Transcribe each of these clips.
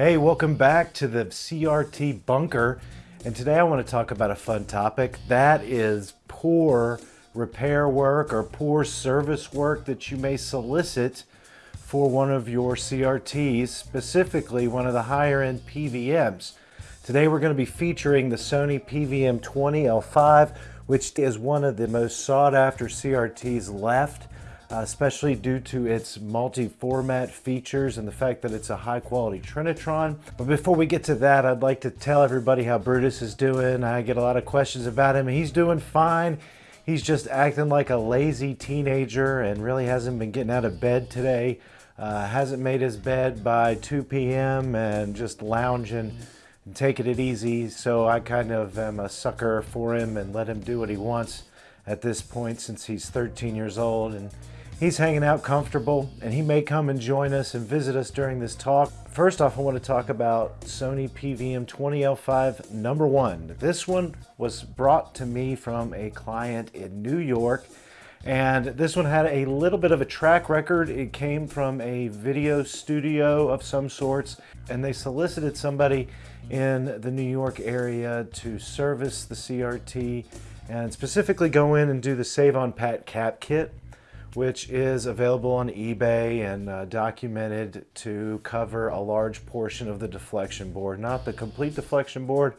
Hey, welcome back to the CRT bunker. And today I want to talk about a fun topic. That is poor repair work or poor service work that you may solicit for one of your CRTs, specifically one of the higher end PVMs. Today we're going to be featuring the Sony PVM 20L5, which is one of the most sought after CRTs left especially due to its multi-format features and the fact that it's a high quality Trinitron. But before we get to that, I'd like to tell everybody how Brutus is doing. I get a lot of questions about him. He's doing fine. He's just acting like a lazy teenager and really hasn't been getting out of bed today. Uh, hasn't made his bed by 2 p.m. and just lounging and taking it easy. So I kind of am a sucker for him and let him do what he wants at this point since he's 13 years old. And He's hanging out comfortable and he may come and join us and visit us during this talk. First off, I want to talk about Sony PVM 20L5 number one. This one was brought to me from a client in New York and this one had a little bit of a track record. It came from a video studio of some sorts and they solicited somebody in the New York area to service the CRT and specifically go in and do the Save on Pat cap kit which is available on eBay and uh, documented to cover a large portion of the deflection board. Not the complete deflection board,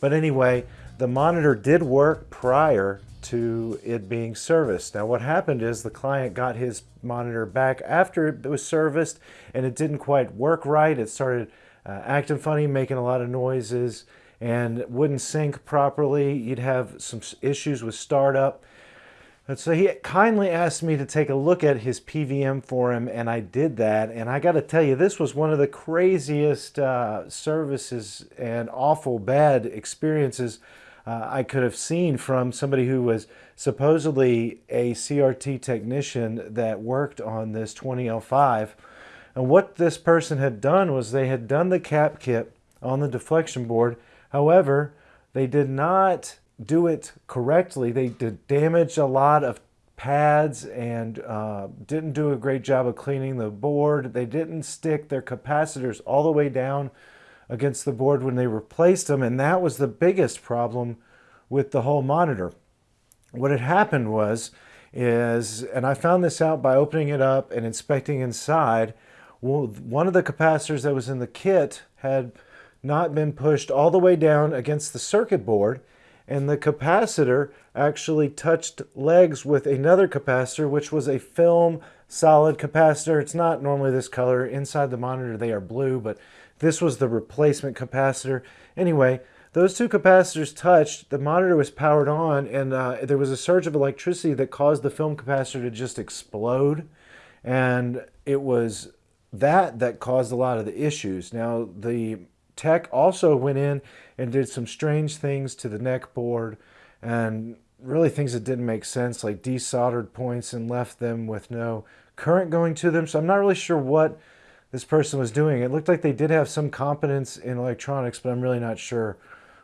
but anyway, the monitor did work prior to it being serviced. Now what happened is the client got his monitor back after it was serviced and it didn't quite work right. It started uh, acting funny, making a lot of noises and wouldn't sync properly. You'd have some issues with startup. And so he kindly asked me to take a look at his PVM for him, and I did that. And I got to tell you, this was one of the craziest uh, services and awful bad experiences uh, I could have seen from somebody who was supposedly a CRT technician that worked on this 20L5. And what this person had done was they had done the cap kit on the deflection board. However, they did not do it correctly. They did damage a lot of pads and uh, didn't do a great job of cleaning the board. They didn't stick their capacitors all the way down against the board when they replaced them, and that was the biggest problem with the whole monitor. What had happened was, is, and I found this out by opening it up and inspecting inside, well, one of the capacitors that was in the kit had not been pushed all the way down against the circuit board and the capacitor actually touched legs with another capacitor which was a film solid capacitor. It's not normally this color. Inside the monitor they are blue but this was the replacement capacitor. Anyway those two capacitors touched the monitor was powered on and uh, there was a surge of electricity that caused the film capacitor to just explode. And it was that that caused a lot of the issues. Now the tech also went in and did some strange things to the neck board and really things that didn't make sense like desoldered points and left them with no current going to them. So I'm not really sure what this person was doing. It looked like they did have some competence in electronics, but I'm really not sure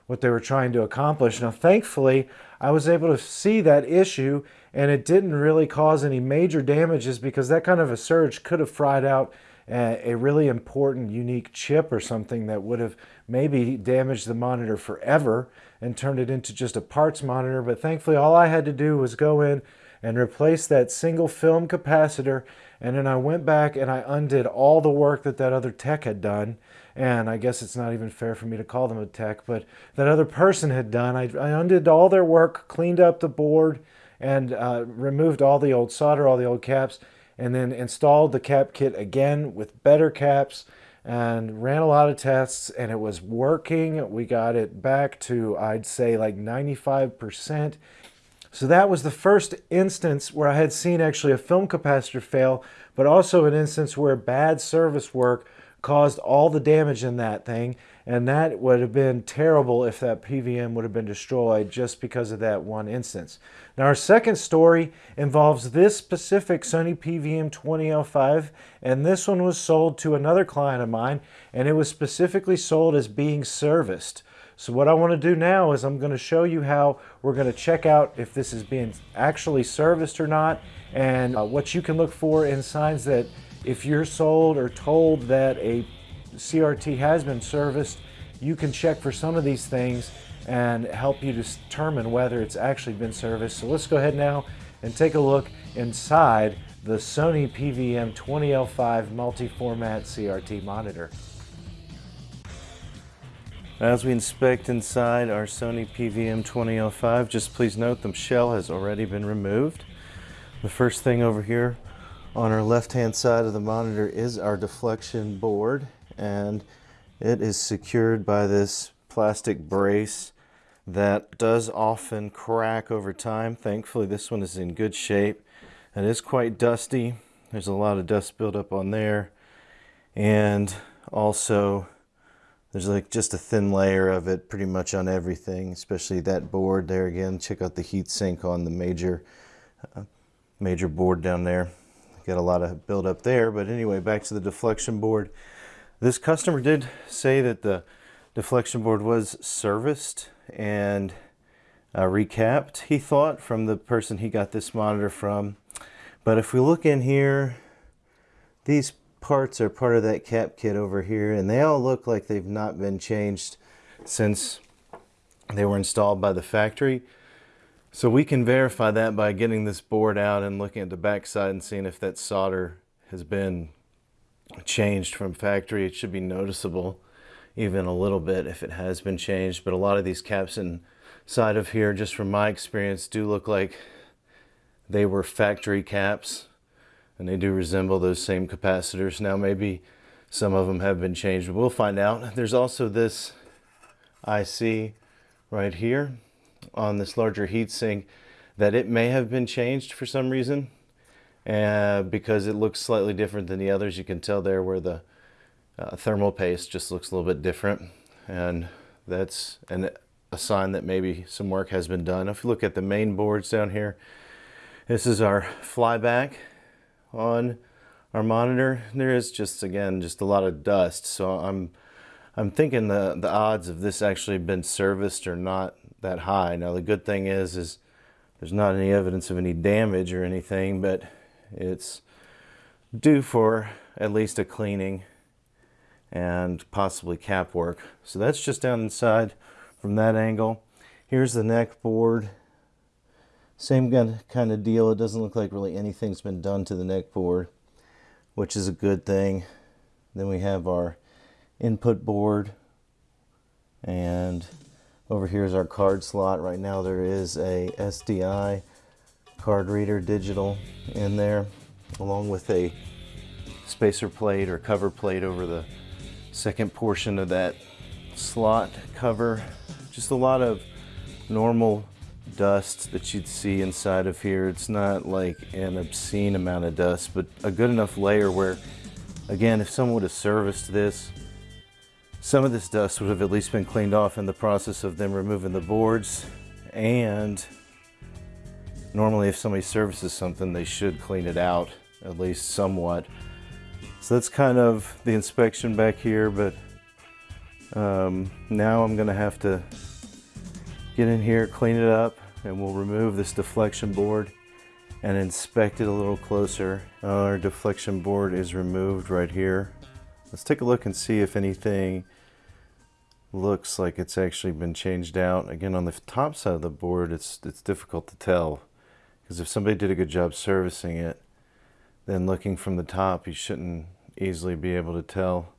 what they were trying to accomplish. Now, thankfully, I was able to see that issue and it didn't really cause any major damages because that kind of a surge could have fried out a really important unique chip or something that would have maybe damaged the monitor forever and turned it into just a parts monitor. But thankfully, all I had to do was go in and replace that single film capacitor. And then I went back and I undid all the work that that other tech had done. And I guess it's not even fair for me to call them a tech, but that other person had done. I, I undid all their work, cleaned up the board, and uh, removed all the old solder, all the old caps, and then installed the cap kit again with better caps and ran a lot of tests and it was working. We got it back to, I'd say like 95%. So that was the first instance where I had seen actually a film capacitor fail, but also an instance where bad service work caused all the damage in that thing. And that would have been terrible if that PVM would have been destroyed just because of that one instance. Now our second story involves this specific Sony PVM 20L5 and this one was sold to another client of mine and it was specifically sold as being serviced. So what I want to do now is I'm going to show you how we're going to check out if this is being actually serviced or not and uh, what you can look for in signs that if you're sold or told that a CRT has been serviced, you can check for some of these things and help you determine whether it's actually been serviced. So let's go ahead now and take a look inside the Sony PVM 20L5 multi-format CRT monitor. As we inspect inside our Sony PVM 20L5, just please note the shell has already been removed. The first thing over here on our left hand side of the monitor is our deflection board and it is secured by this plastic brace that does often crack over time. Thankfully this one is in good shape. It is quite dusty. There's a lot of dust buildup on there and also there's like just a thin layer of it pretty much on everything especially that board there again check out the heat sink on the major uh, major board down there got a lot of buildup there but anyway back to the deflection board this customer did say that the deflection board was serviced and uh, recapped, he thought, from the person he got this monitor from. But if we look in here, these parts are part of that cap kit over here, and they all look like they've not been changed since they were installed by the factory. So we can verify that by getting this board out and looking at the back side and seeing if that solder has been changed from factory. It should be noticeable even a little bit if it has been changed. But a lot of these caps inside of here, just from my experience, do look like they were factory caps and they do resemble those same capacitors. Now maybe some of them have been changed. We'll find out. There's also this IC right here on this larger heatsink that it may have been changed for some reason uh, because it looks slightly different than the others. You can tell there where the uh, thermal paste just looks a little bit different and that's an, a sign that maybe some work has been done. If you look at the main boards down here, this is our flyback on our monitor. There is just, again, just a lot of dust. So I'm, I'm thinking the, the odds of this actually been serviced are not that high. Now the good thing is, is there's not any evidence of any damage or anything, but it's due for at least a cleaning and possibly cap work. So that's just down inside from that angle. Here's the neck board. Same kind of deal. It doesn't look like really anything's been done to the neck board, which is a good thing. Then we have our input board and over here is our card slot. Right now there is a SDI card reader digital in there along with a spacer plate or cover plate over the second portion of that slot cover. Just a lot of normal dust that you'd see inside of here. It's not like an obscene amount of dust, but a good enough layer where, again, if someone would have serviced this, some of this dust would have at least been cleaned off in the process of them removing the boards and normally if somebody services something they should clean it out at least somewhat. So that's kind of the inspection back here but um, now I'm gonna have to get in here clean it up and we'll remove this deflection board and inspect it a little closer. Our deflection board is removed right here. Let's take a look and see if anything looks like it's actually been changed out. Again on the top side of the board it's it's difficult to tell because if somebody did a good job servicing it, then looking from the top, you shouldn't easily be able to tell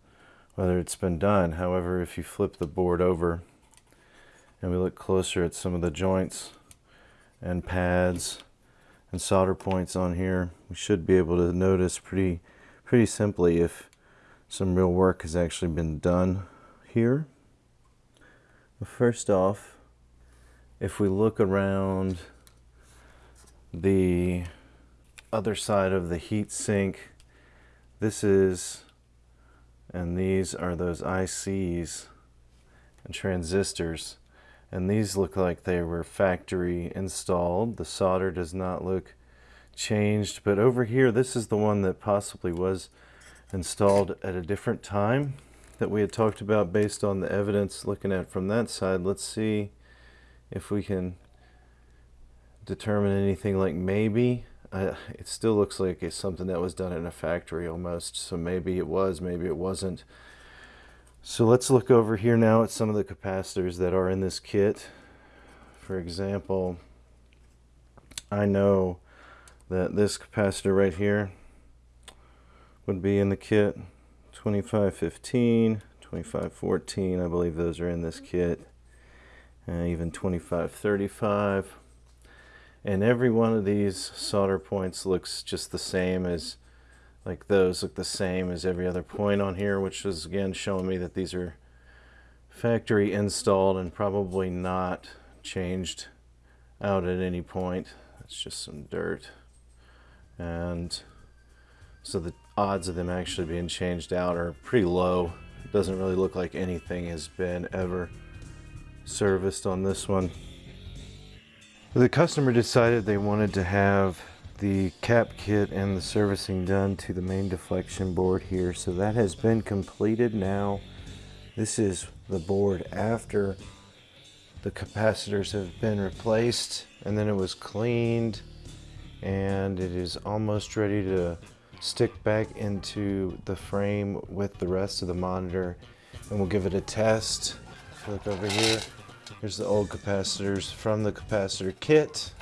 whether it's been done. However, if you flip the board over and we look closer at some of the joints and pads and solder points on here, we should be able to notice pretty, pretty simply if some real work has actually been done here. First off, if we look around the other side of the heat sink. This is, and these are those ICs and transistors. And these look like they were factory installed. The solder does not look changed, but over here, this is the one that possibly was installed at a different time that we had talked about based on the evidence looking at from that side. Let's see if we can determine anything like maybe. Uh, it still looks like it's something that was done in a factory almost. So maybe it was, maybe it wasn't. So let's look over here now at some of the capacitors that are in this kit. For example, I know that this capacitor right here would be in the kit 2515 2514 I believe those are in this kit uh, even 2535 and every one of these solder points looks just the same as like those look the same as every other point on here which is again showing me that these are factory installed and probably not changed out at any point. It's just some dirt. And so the odds of them actually being changed out are pretty low. It doesn't really look like anything has been ever serviced on this one the customer decided they wanted to have the cap kit and the servicing done to the main deflection board here so that has been completed now this is the board after the capacitors have been replaced and then it was cleaned and it is almost ready to stick back into the frame with the rest of the monitor and we'll give it a test. Look over here. Here's the old capacitors from the capacitor kit.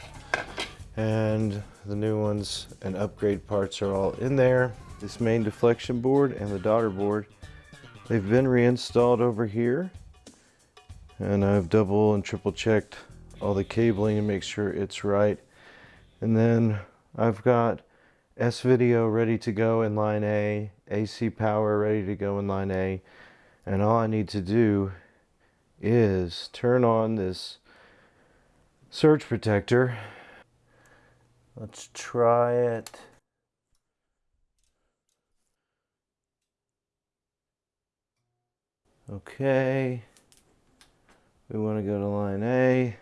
And the new ones and upgrade parts are all in there. This main deflection board and the daughter board, they've been reinstalled over here. And I've double and triple checked all the cabling to make sure it's right. And then I've got S-Video ready to go in line A, AC power ready to go in line A, and all I need to do is turn on this surge protector. Let's try it. Okay. We want to go to line A.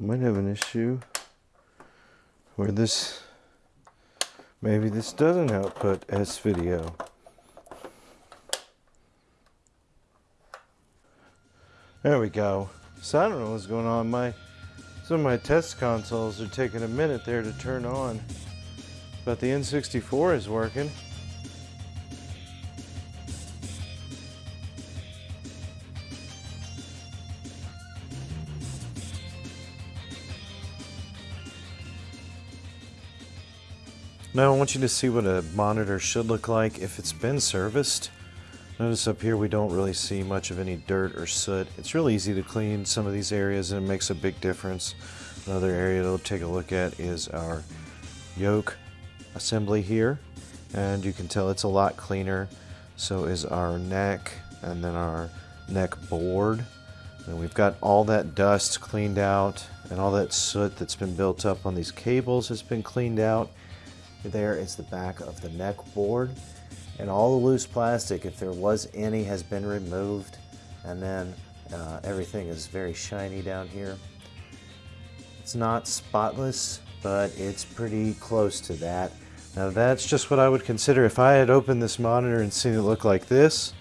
might have an issue where this maybe this doesn't output S video. There we go. So I don't know what's going on. My some of my test consoles are taking a minute there to turn on. But the N64 is working Now I want you to see what a monitor should look like if it's been serviced. Notice up here we don't really see much of any dirt or soot. It's really easy to clean some of these areas and it makes a big difference. Another area to take a look at is our yoke assembly here and you can tell it's a lot cleaner. So is our neck and then our neck board. And we've got all that dust cleaned out and all that soot that's been built up on these cables has been cleaned out. There is the back of the neck board and all the loose plastic, if there was any, has been removed and then uh, everything is very shiny down here. It's not spotless, but it's pretty close to that. Now that's just what I would consider. If I had opened this monitor and seen it look like this,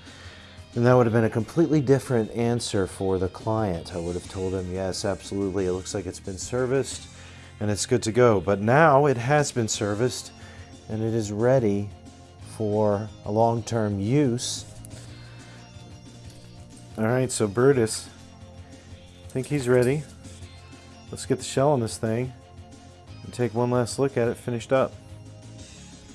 then that would have been a completely different answer for the client. I would have told him, yes, absolutely, it looks like it's been serviced and it's good to go. But now it has been serviced and it is ready for a long-term use. All right, so Brutus, I think he's ready. Let's get the shell on this thing and take one last look at it finished up.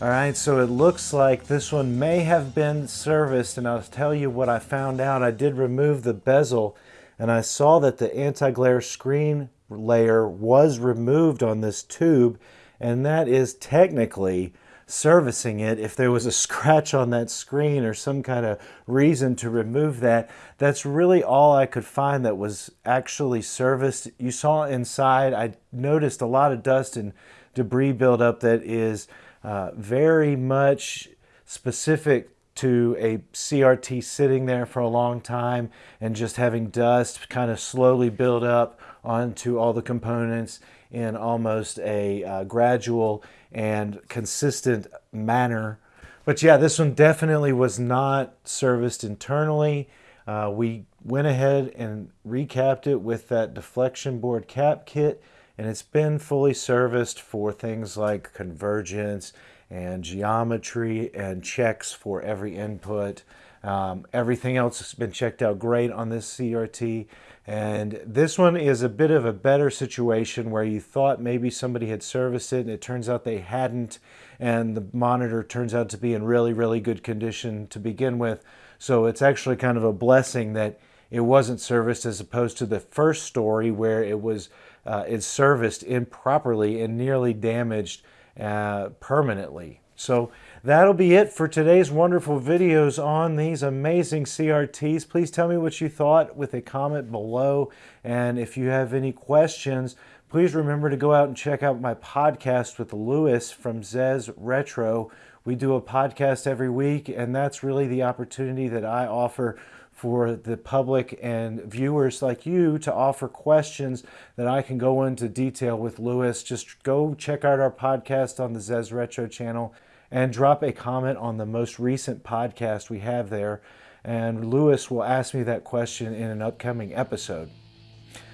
All right, so it looks like this one may have been serviced, and I'll tell you what I found out. I did remove the bezel, and I saw that the anti-glare screen layer was removed on this tube and that is technically servicing it. If there was a scratch on that screen or some kind of reason to remove that that's really all I could find that was actually serviced. You saw inside I noticed a lot of dust and debris buildup that is uh, very much specific to a CRT sitting there for a long time and just having dust kind of slowly build up onto all the components in almost a uh, gradual and consistent manner. But yeah, this one definitely was not serviced internally. Uh, we went ahead and recapped it with that deflection board cap kit and it's been fully serviced for things like convergence and geometry and checks for every input. Um, everything else has been checked out great on this CRT. And this one is a bit of a better situation where you thought maybe somebody had serviced it and it turns out they hadn't. And the monitor turns out to be in really, really good condition to begin with. So it's actually kind of a blessing that it wasn't serviced as opposed to the first story where it was uh, it's serviced improperly and nearly damaged uh, permanently. So that'll be it for today's wonderful videos on these amazing CRTs. Please tell me what you thought with a comment below. And if you have any questions, please remember to go out and check out my podcast with Lewis from Zez Retro. We do a podcast every week, and that's really the opportunity that I offer for the public and viewers like you to offer questions that I can go into detail with Lewis. Just go check out our podcast on the Zez Retro channel and drop a comment on the most recent podcast we have there. And Lewis will ask me that question in an upcoming episode.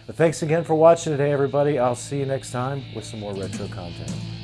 But thanks again for watching today, everybody. I'll see you next time with some more retro content.